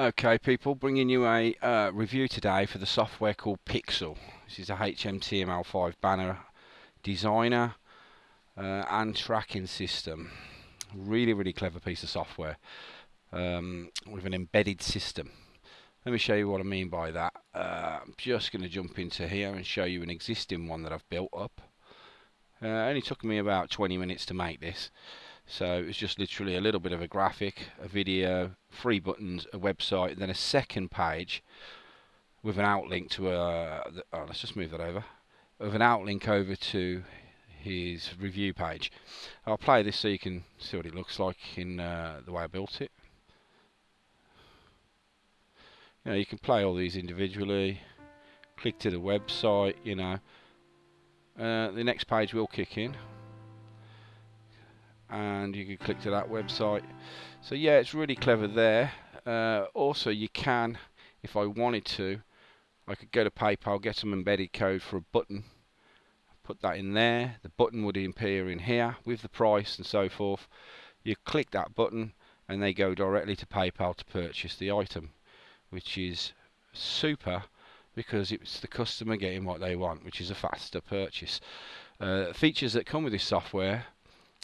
Okay people, bringing you a uh, review today for the software called Pixel. This is a HTML5 banner designer uh, and tracking system. Really, really clever piece of software um, with an embedded system. Let me show you what I mean by that. Uh, I'm just going to jump into here and show you an existing one that I've built up. Uh, only took me about 20 minutes to make this. So it's just literally a little bit of a graphic, a video, three buttons, a website, then a second page with an outlink to a. Oh, let's just move that over. With an outlink over to his review page. I'll play this so you can see what it looks like in uh, the way I built it. You know, you can play all these individually. Click to the website. You know, uh, the next page will kick in and you can click to that website. So yeah it's really clever there. Uh, also you can if I wanted to I could go to PayPal get some embedded code for a button put that in there. The button would appear in here with the price and so forth. You click that button and they go directly to PayPal to purchase the item which is super because it's the customer getting what they want which is a faster purchase. Uh, features that come with this software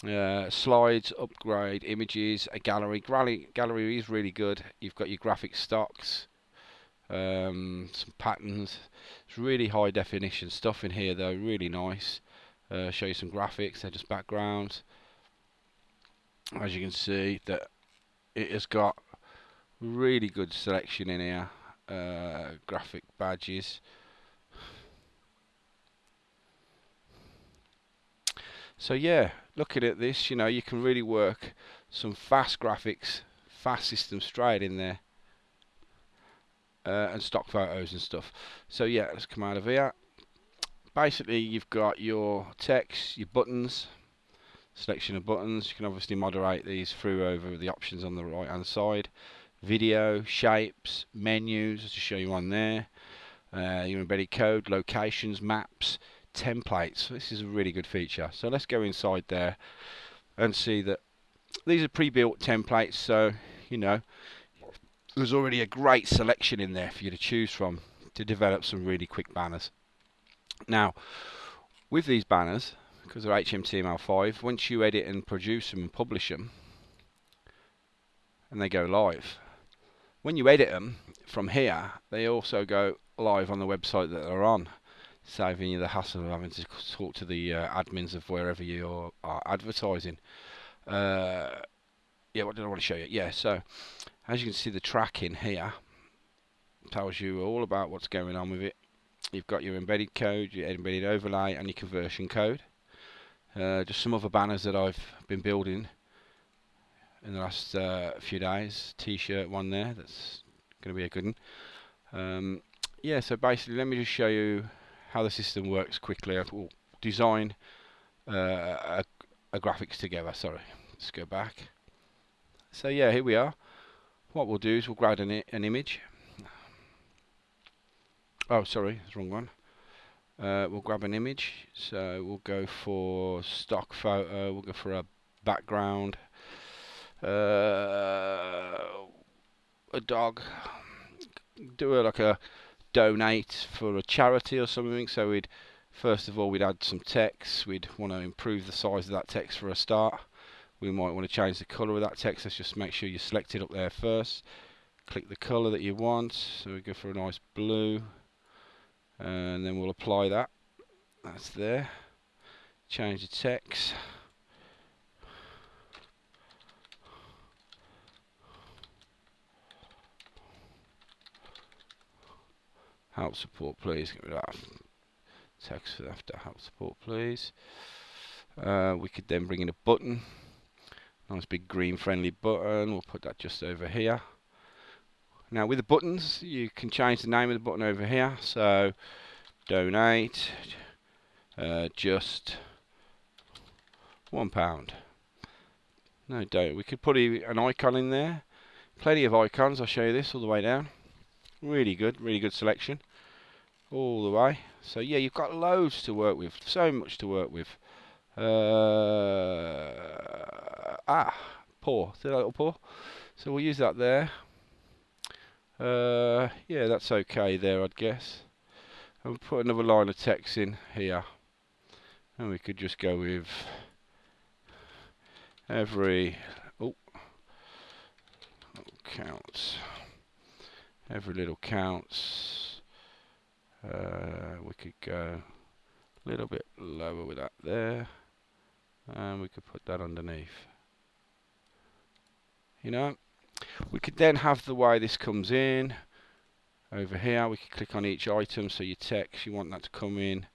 uh, slides, upgrade, images, a gallery. gallery. Gallery is really good. You've got your graphic stocks, um, some patterns. It's really high definition stuff in here though, really nice. Uh, show you some graphics, they're just backgrounds. As you can see, that it has got really good selection in here. Uh, graphic badges. So yeah, looking at this, you know, you can really work some fast graphics, fast system straight in there. Uh, and stock photos and stuff. So yeah, let's come out of here. Basically, you've got your text, your buttons, selection of buttons. You can obviously moderate these through over the options on the right hand side. Video, shapes, menus, to show you on there. Uh, your embedded code, locations, maps, templates. This is a really good feature. So let's go inside there and see that these are pre-built templates. So, you know, there's already a great selection in there for you to choose from to develop some really quick banners. Now, with these banners, because they're HTML5, once you edit and produce them and publish them, and they go live, when you edit them from here, they also go live on the website that they're on saving you the hassle of having to talk to the uh, admins of wherever you are advertising. Uh, yeah, what did I want to show you? Yeah, so as you can see, the tracking here tells you all about what's going on with it. You've got your embedded code, your embedded overlay, and your conversion code. Uh, just some other banners that I've been building in the last uh, few days. T-shirt one there, that's going to be a good one. Um, yeah, so basically, let me just show you how the system works quickly. I will design uh, a, a, graphics together. Sorry, let's go back. So yeah, here we are. What we'll do is we'll grab an, an image. Oh, sorry, the wrong one. Uh, we'll grab an image. So we'll go for stock photo. We'll go for a background. Uh, a dog. Do a, like a donate for a charity or something. So we'd first of all we'd add some text. We'd want to improve the size of that text for a start. We might want to change the colour of that text. Let's just make sure you select it up there first. Click the colour that you want. So we go for a nice blue, and then we'll apply that. That's there. Change the text. Help support please. Get rid of that text after help support please. Uh, we could then bring in a button. Nice big green friendly button. We'll put that just over here. Now with the buttons you can change the name of the button over here. So donate uh, just one pound. No don't. We could put an icon in there. Plenty of icons. I'll show you this all the way down really good really good selection all the way. So yeah, you've got loads to work with, so much to work with. Uh, ah, paw, see that little paw? So we'll use that there. Uh, yeah, that's okay there, I'd guess. And put another line of text in here. And we could just go with every oh counts every little counts. Uh, we could go a little bit lower with that there. And we could put that underneath. You know we could then have the way this comes in. Over here we could click on each item so your text you want that to come in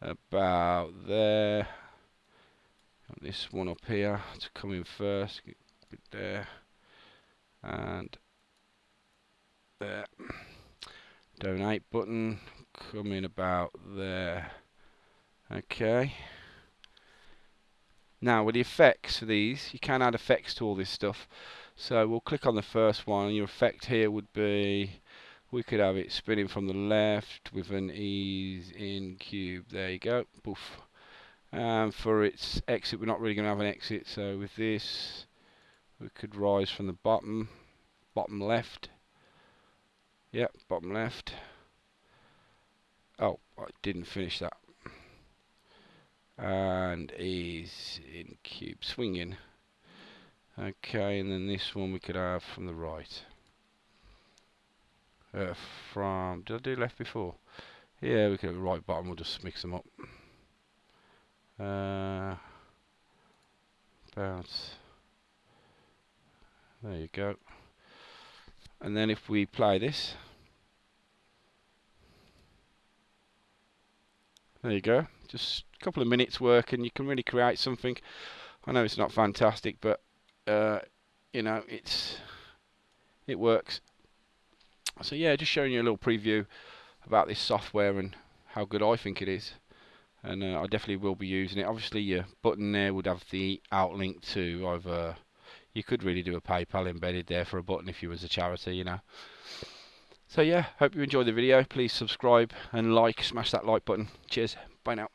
about there. This one up here to come in first there. And there donate button coming about there. Okay. Now with the effects for these you can add effects to all this stuff. So we'll click on the first one. Your effect here would be we could have it spinning from the left with an ease in cube. There you go. Poof. Um, for its exit we're not really going to have an exit. So with this we could rise from the bottom bottom left yep bottom left. Oh I didn't finish that. And ease in cube swinging. Okay and then this one we could have from the right. Uh, from did I do left before? Yeah we could have right bottom we'll just mix them up. Uh, bounce. There you go and then if we play this there you go just a couple of minutes work and you can really create something I know it's not fantastic but uh, you know it's it works so yeah just showing you a little preview about this software and how good I think it is and uh, I definitely will be using it. Obviously, your button there would have the outlink to either. You could really do a PayPal embedded there for a button if you was a charity, you know. So yeah, hope you enjoyed the video. Please subscribe and like, smash that like button. Cheers. Bye now.